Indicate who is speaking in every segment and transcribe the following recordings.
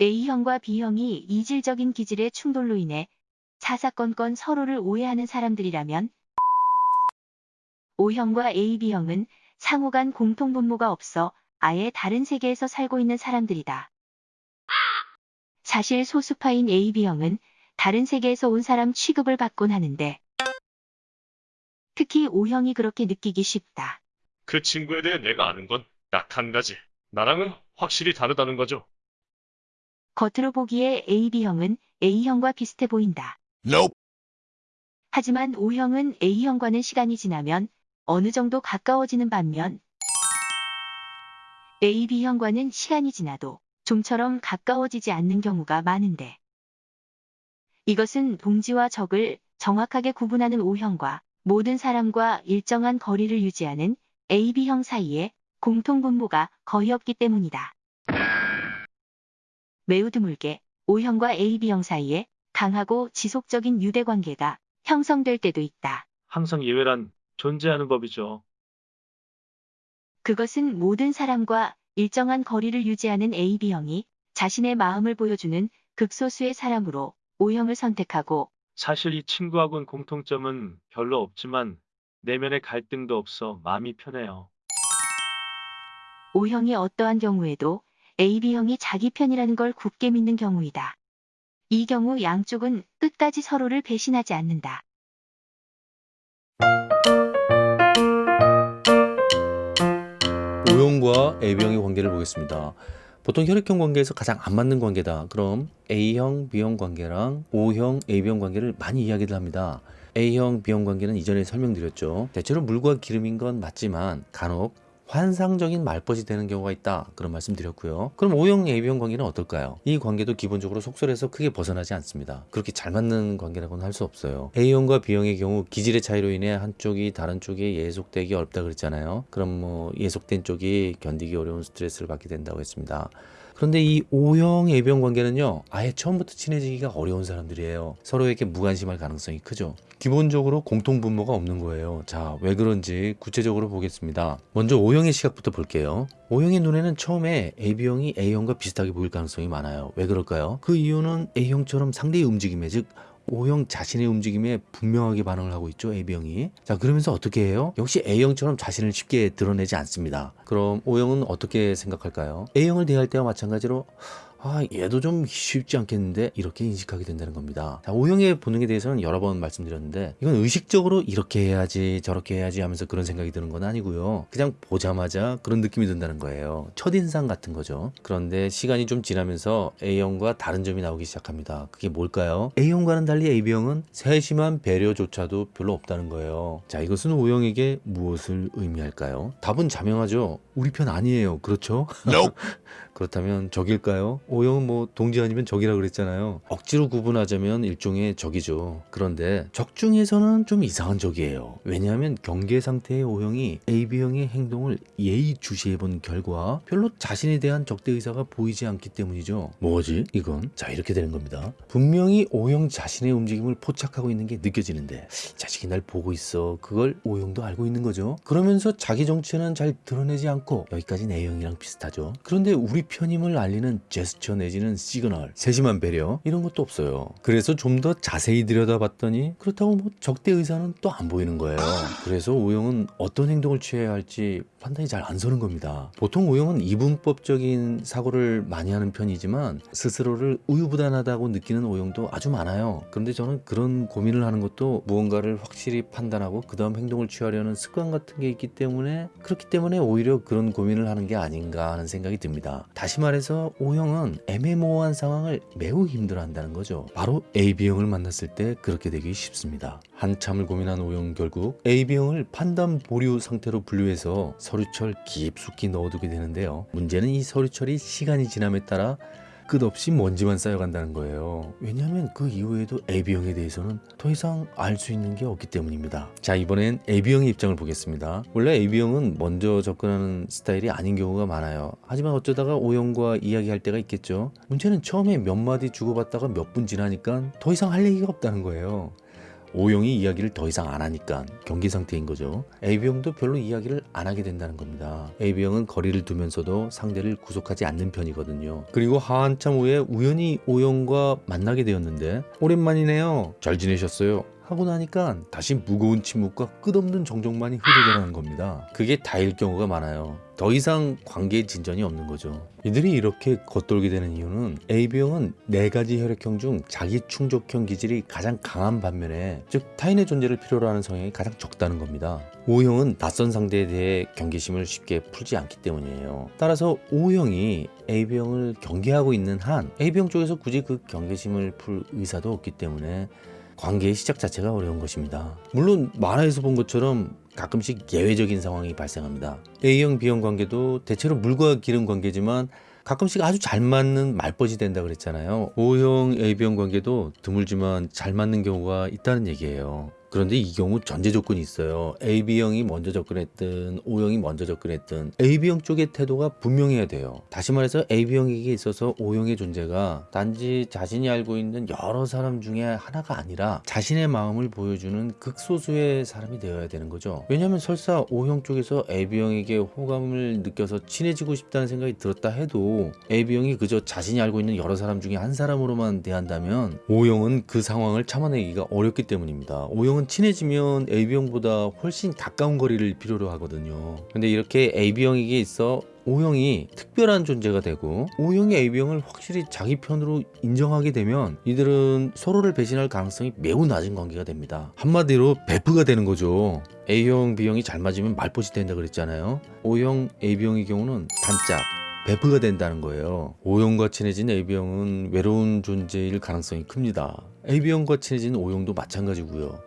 Speaker 1: A형과 B형이 이질적인 기질의 충돌로 인해 사사건건 서로를 오해하는 사람들이라면 O형과 AB형은 상호 간 공통 분모가 없어 아예 다른 세계에서 살고 있는 사람들이다. 사실 소수파인 AB형은 다른 세계에서 온 사람 취급을 받곤 하는데 특히 O형이 그렇게 느끼기 쉽다.
Speaker 2: 그 친구에 대해 내가 아는 건 딱 한 가지. 나랑은 확실히 다르다는 거죠.
Speaker 1: 겉으로 보기에 AB형은 A형과 비슷해 보인다.
Speaker 3: Nope.
Speaker 1: 하지만 O형은 A형과는 시간이 지나면 어느 정도 가까워지는 반면 AB형과는 시간이 지나도 좀처럼 가까워지지 않는 경우가 많은데 이것은 동지와 적을 정확하게 구분하는 O형과 모든 사람과 일정한 거리를 유지하는 AB형 사이에 공통 분모가 거의 없기 때문이다. 매우 드물게 O형과 AB형 사이에 강하고 지속적인 유대 관계가 형성될 때도 있다.
Speaker 4: 항상 예외란 존재하는 법이죠.
Speaker 1: 그것은 모든 사람과 일정한 거리를 유지하는 AB형이 자신의 마음을 보여주는 극소수의 사람으로 O형을 선택하고
Speaker 4: 사실 이 친구하고는 공통점은 별로 없지만 내면의 갈등도 없어 마음이 편해요.
Speaker 1: O형이 어떠한 경우에도 AB형이 자기 편이라는 걸 굳게 믿는 경우이다. 이 경우 양쪽은 끝까지 서로를 배신하지 않는다.
Speaker 5: O형과 AB형의 관계를 보겠습니다. 보통 혈액형 관계에서 가장 안 맞는 관계다. 그럼 A형, B형 관계랑 O형, AB형 관계를 많이 이야기를 합니다. A형, B형 관계는 이전에 설명드렸죠. 대체로 물과 기름인 건 맞지만 간혹 환상적인 말벗이 되는 경우가 있다. 그런 말씀 드렸고요. 그럼 O형, AB형 관계는 어떨까요? 이 관계도 기본적으로 속설에서 크게 벗어나지 않습니다. 그렇게 잘 맞는 관계라고는 할 수 없어요. A형과 B형의 경우 기질의 차이로 인해 한쪽이 다른 쪽에 예속되기 어렵다 그랬잖아요. 그럼 뭐 예속된 쪽이 견디기 어려운 스트레스를 받게 된다고 했습니다. 그런데 이 O형, AB형 관계는요, 아예 처음부터 친해지기가 어려운 사람들이에요. 서로에게 무관심할 가능성이 크죠. 기본적으로 공통 분모가 없는 거예요. 자, 왜 그런지 구체적으로 보겠습니다. 먼저 O형의 시각부터 볼게요. O형의 눈에는 처음에 AB형이 A형과 비슷하게 보일 가능성이 많아요. 왜 그럴까요? 그 이유는 A형처럼 상대의 움직임에, 즉, O형 자신의 움직임에 분명하게 반응을 하고 있죠 AB형이. 자 그러면서 어떻게 해요? 역시 A형처럼 자신을 쉽게 드러내지 않습니다. 그럼 O형은 어떻게 생각할까요? A형을 대할 때와 마찬가지로 아 얘도 좀 쉽지 않겠는데? 이렇게 인식하게 된다는 겁니다. 자, O형의 본능에 대해서는 여러 번 말씀드렸는데 이건 의식적으로 이렇게 해야지 저렇게 해야지 하면서 그런 생각이 드는 건 아니고요. 그냥 보자마자 그런 느낌이 든다는 거예요. 첫인상 같은 거죠. 그런데 시간이 좀 지나면서 A형과 다른 점이 나오기 시작합니다. 그게 뭘까요? A형과는 달리 AB형은 세심한 배려조차도 별로 없다는 거예요. 자 이것은 O형에게 무엇을 의미할까요? 답은 자명하죠. 우리 편 아니에요. 그렇죠?
Speaker 3: Nope.
Speaker 5: 그렇다면 적일까요? O형은 뭐 동지 아니면 적이라 그랬잖아요. 억지로 구분하자면 일종의 적이죠. 그런데 적 중에서는 좀 이상한 적이에요. 왜냐하면 경계 상태의 O형이 AB형의 행동을 예의주시해 본 결과 별로 자신에 대한 적대 의사가 보이지 않기 때문이죠. 뭐지? 이건 자 이렇게 되는 겁니다. 분명히 O형 자신의 움직임을 포착하고 있는 게 느껴지는데 자식이 날 보고 있어. 그걸 O형도 알고 있는 거죠. 그러면서 자기 정체는 잘 드러내지 않고 여기까지는 A형이랑 비슷하죠. 그런데 우리 편임을 알리는 제스처 내지는 시그널, 세심한 배려 이런 것도 없어요. 그래서 좀 더 자세히 들여다봤더니 그렇다고 뭐 적대 의사는 또 안 보이는 거예요. 그래서 오형은 어떤 행동을 취해야 할지 판단이 잘 안 서는 겁니다. 보통 오형은 이분법적인 사고를 많이 하는 편이지만 스스로를 우유부단하다고 느끼는 오형도 아주 많아요. 그런데 저는 그런 고민을 하는 것도 무언가를 확실히 판단하고 그 다음 행동을 취하려는 습관 같은 게 있기 때문에 그렇기 때문에 오히려 그런 고민을 하는 게 아닌가 하는 생각이 듭니다. 다시 말해서 O형은 애매모호한 상황을 매우 힘들어한다는 거죠. 바로 AB형을 만났을 때 그렇게 되기 쉽습니다. 한참을 고민한 O형 결국 AB형을 판단 보류 상태로 분류해서 서류철 깊숙이 넣어두게 되는데요. 문제는 이 서류철이 시간이 지남에 따라 끝없이 먼지만 쌓여간다는 거예요. 왜냐하면 그 이후에도 AB형에 대해서는 더 이상 알 수 있는 게 없기 때문입니다. 자 이번엔 AB형의 입장을 보겠습니다. 원래 AB형은 먼저 접근하는 스타일이 아닌 경우가 많아요. 하지만 어쩌다가 O형과 이야기할 때가 있겠죠. 문제는 처음에 몇 마디 주고받다가 몇 분 지나니까 더 이상 할 얘기가 없다는 거예요. O형이 이야기를 더 이상 안 하니까 경계 상태인 거죠. AB형도 별로 이야기를 안 하게 된다는 겁니다. AB형은 거리를 두면서도 상대를 구속하지 않는 편이거든요. 그리고 한참 후에 우연히 O형과 만나게 되었는데 오랜만이네요. 잘 지내셨어요? 하고 나니까 다시 무거운 침묵과 끝없는 정적만이 흐르더라는 겁니다. 그게 다일 경우가 많아요. 더 이상 관계의 진전이 없는 거죠. 이들이 이렇게 겉돌게 되는 이유는 AB형은 네 가지 혈액형 중 자기 충족형 기질이 가장 강한 반면에 즉 타인의 존재를 필요로 하는 성향이 가장 적다는 겁니다. O형은 낯선 상대에 대해 경계심을 쉽게 풀지 않기 때문이에요. 따라서 O형이 AB형을 경계하고 있는 한 AB형 쪽에서 굳이 그 경계심을 풀 의사도 없기 때문에 관계의 시작 자체가 어려운 것입니다. 물론 만화에서 본 것처럼 가끔씩 예외적인 상황이 발생합니다. A형, B형 관계도 대체로 물과 기름 관계지만 가끔씩 아주 잘 맞는 말벗이 된다 그랬잖아요. O형, AB형 관계도 드물지만 잘 맞는 경우가 있다는 얘기예요. 그런데 이 경우 전제 조건이 있어요. AB형이 먼저 접근했든 O형이 먼저 접근했든 AB형 쪽의 태도가 분명해야 돼요. 다시 말해서 AB형에게 있어서 O형의 존재가 단지 자신이 알고 있는 여러 사람 중에 하나가 아니라 자신의 마음을 보여주는 극소수의 사람이 되어야 되는 거죠. 왜냐하면 설사 O형 쪽에서 AB형에게 호감을 느껴서 친해지고 싶다는 생각이 들었다 해도 AB형이 그저 자신이 알고 있는 여러 사람 중에 한 사람으로만 대한다면 O형은 그 상황을 참아내기가 어렵기 때문입니다. O형 B형은 친해지면 AB형보다 훨씬 가까운 거리를 필요로 하거든요. 근데 이렇게 AB형에게 있어 O형이 특별한 존재가 되고 O형이 AB형을 확실히 자기 편으로 인정하게 되면 이들은 서로를 배신할 가능성이 매우 낮은 관계가 됩니다. 한마디로 베프가 되는 거죠. A형, B형이 잘 맞으면 말벗이 된다 그랬잖아요. O형, AB형의 경우는 단짝, 베프가 된다는 거예요. O형과 친해진 AB형은 외로운 존재일 가능성이 큽니다. AB형과 친해진 O형도 마찬가지고요.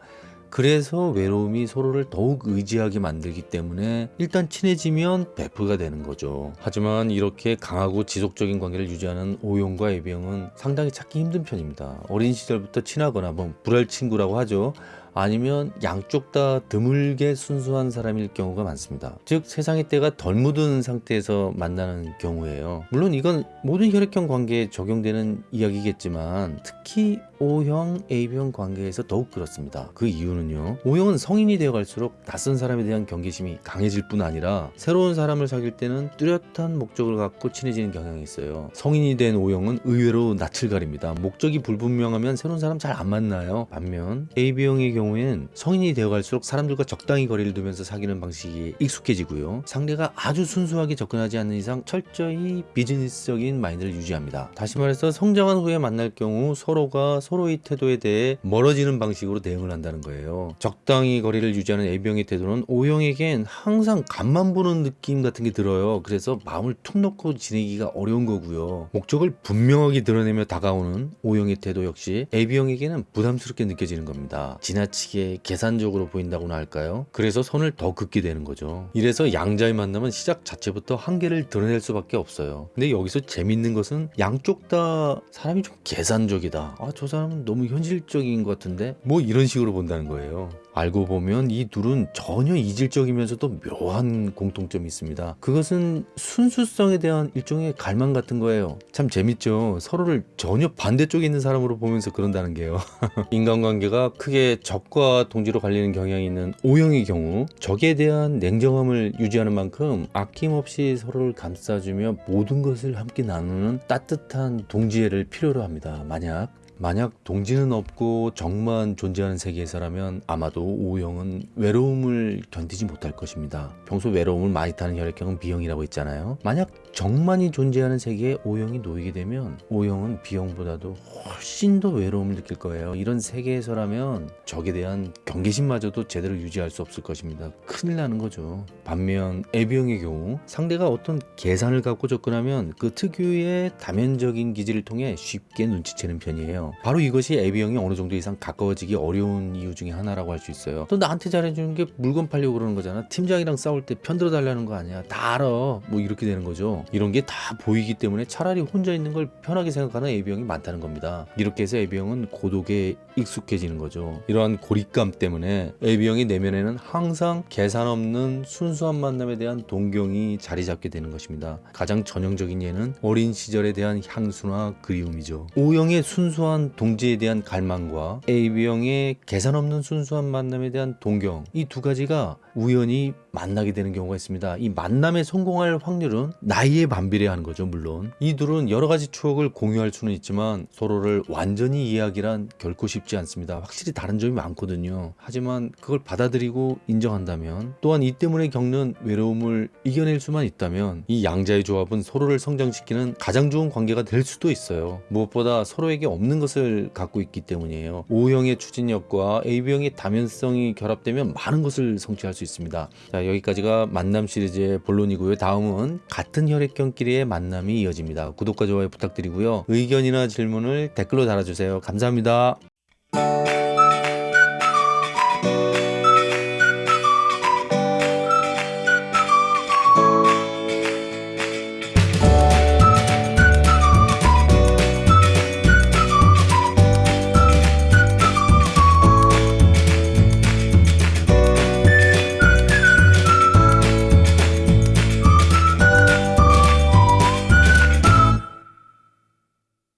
Speaker 5: 그래서 외로움이 서로를 더욱 의지하게 만들기 때문에 일단 친해지면 베프가 되는 거죠. 하지만 이렇게 강하고 지속적인 관계를 유지하는 O형과 AB형은 상당히 찾기 힘든 편입니다. 어린 시절부터 친하거나 뭐 불알 친구라고 하죠. 아니면 양쪽 다 드물게 순수한 사람일 경우가 많습니다. 즉 세상의 때가 덜 묻은 상태에서 만나는 경우예요. 물론 이건 모든 혈액형 관계에 적용되는 이야기겠지만 특히 O형, A형 관계에서 더욱 그렇습니다. 그 이유는요. O형은 성인이 되어 갈수록 낯선 사람에 대한 경계심이 강해질 뿐 아니라 새로운 사람을 사귈 때는 뚜렷한 목적을 갖고 친해지는 경향이 있어요. 성인이 된 O형은 의외로 낯을 가립니다. 목적이 불분명하면 새로운 사람 잘 안 만나요. 반면 AB형의 경우 에는 성인이 되어 갈수록 사람들과 적당히 거리를 두면서 사귀는 방식이 익숙해지고요. 상대가 아주 순수하게 접근하지 않는 이상 철저히 비즈니스적인 마인드를 유지합니다. 다시 말해서 성장한 후에 만날 경우 서로가 서로의 태도에 대해 멀어지는 방식으로 대응을 한다는 거예요. 적당히 거리를 유지하는 A형의 태도는 O형에겐 항상 간만 보는 느낌 같은 게 들어요. 그래서 마음을 툭 놓고 지내기가 어려운 거고요. 목적을 분명하게 드러내며 다가오는 O형의 태도 역시 AB형에게는 부담스럽게 느껴지는 겁니다. 지나 치게 계산적으로 보인다고나 할까요? 그래서 선을 더 긋게 되는 거죠. 이래서 양자의 만남은 시작 자체부터 한계를 드러낼 수밖에 없어요. 근데 여기서 재밌는 것은 양쪽 다 사람이 좀 계산적이다. 아, 저 사람은 너무 현실적인 것 같은데? 뭐 이런 식으로 본다는 거예요. 알고 보면 이 둘은 전혀 이질적이면서도 묘한 공통점이 있습니다. 그것은 순수성에 대한 일종의 갈망 같은 거예요. 참 재밌죠. 서로를 전혀 반대쪽에 있는 사람으로 보면서 그런다는 게요. 인간관계가 크게 적과 동지로 갈리는 경향이 있는 O형의 경우 적에 대한 냉정함을 유지하는 만큼 아낌없이 서로를 감싸주며 모든 것을 함께 나누는 따뜻한 동지애를 필요로 합니다. 만약 만약 동지는 없고 정만 존재하는 세계에서라면 아마도 O형은 외로움을 견디지 못할 것입니다. 평소 외로움을 많이 타는 혈액형은 B형이라고 했잖아요. 만약 정만이 존재하는 세계에 O형이 놓이게 되면 O형은 B형보다도 훨씬 더 외로움을 느낄 거예요. 이런 세계에서라면 적에 대한 경계심마저도 제대로 유지할 수 없을 것입니다. 큰일 나는 거죠. 반면 A형의 경우 상대가 어떤 계산을 갖고 접근하면 그 특유의 다면적인 기질을 통해 쉽게 눈치채는 편이에요. 바로 이것이 A형이 어느 정도 이상 가까워지기 어려운 이유 중에 하나라고 할 수 있어요. 또 나한테 잘해주는 게 물건 팔려고 그러는 거잖아. 팀장이랑 싸울 때 편들어 달라는 거 아니야. 다 알아. 뭐 이렇게 되는 거죠. 이런 게 다 보이기 때문에 차라리 혼자 있는 걸 편하게 생각하는 AB형이 많다는 겁니다. 이렇게 해서 AB형은 고독에 익숙해지는 거죠. 이러한 고립감 때문에 AB형의 내면에는 항상 계산 없는 순수한 만남에 대한 동경이 자리 잡게 되는 것입니다. 가장 전형적인 예는 어린 시절에 대한 향수나 그리움이죠. O형의 순수한 뻔뻔한 동지에 대한 갈망과 AB형의 계산 없는 순수한 만남에 대한 동경. 이 두 가지가 우연히 만나게 되는 경우가 있습니다. 이 만남에 성공할 확률은 나이에 반비례하는 거죠, 물론. 이 둘은 여러 가지 추억을 공유할 수는 있지만 서로를 완전히 이해하기란 결코 쉽지 않습니다. 확실히 다른 점이 많거든요. 하지만 그걸 받아들이고 인정한다면 또한 이 때문에 겪는 외로움을 이겨낼 수만 있다면 이 양자의 조합은 서로를 성장시키는 가장 좋은 관계가 될 수도 있어요. 무엇보다 서로에게 없는 것을 갖고 있기 때문이에요. O형의 추진력과 AB형의 다면성이 결합되면 많은 것을 성취할 수 있습니다. 자, 여기까지가 만남 시리즈의 본론이고요. 다음은 같은 혈액형끼리의 만남이 이어집니다. 구독과 좋아요 부탁드리고요. 의견이나 질문을 댓글로 달아주세요. 감사합니다.